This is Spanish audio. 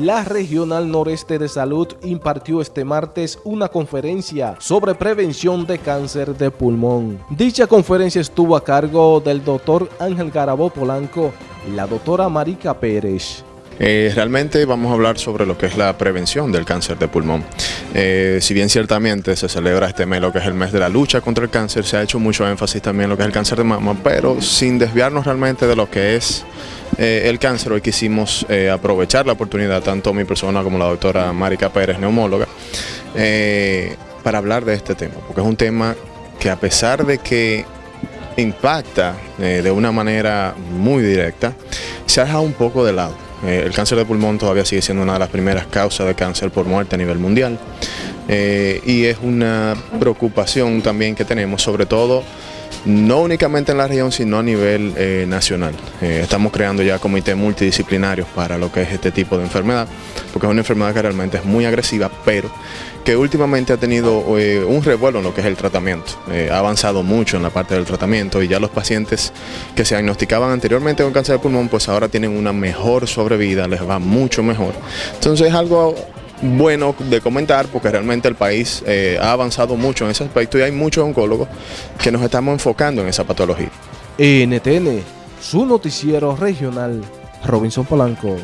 La Regional Noreste de Salud impartió este martes una conferencia sobre prevención de cáncer de pulmón. Dicha conferencia estuvo a cargo del doctor Ángel Garabó Polanco y la doctora Marica Pérez. Eh, realmente vamos a hablar sobre lo que es la prevención del cáncer de pulmón. Eh, si bien ciertamente se celebra este mes, lo que es el mes de la lucha contra el cáncer, se ha hecho mucho énfasis también en lo que es el cáncer de mama, pero sin desviarnos realmente de lo que es eh, el cáncer, hoy quisimos eh, aprovechar la oportunidad, tanto mi persona como la doctora Marica Pérez, neumóloga, eh, para hablar de este tema, porque es un tema que a pesar de que impacta de una manera muy directa, se ha dejado un poco de lado. el cáncer de pulmón todavía sigue siendo una de las primeras causas de cáncer por muerte a nivel mundial y es una preocupación también que tenemos, sobre todo no únicamente en la región, sino a nivel eh, nacional. Eh, estamos creando ya comités multidisciplinarios para lo que es este tipo de enfermedad, porque es una enfermedad que realmente es muy agresiva, pero que últimamente ha tenido eh, un revuelo en lo que es el tratamiento. ha avanzado mucho en la parte del tratamiento y ya los pacientes que se diagnosticaban anteriormente con cáncer de pulmón, pues ahora tienen una mejor sobrevida, les va mucho mejor. Entonces es algo bueno de comentar porque realmente el país eh, ha avanzado mucho en ese aspecto y hay muchos oncólogos que nos estamos enfocando en esa patología. NTN, su noticiero regional, Robinson Polanco.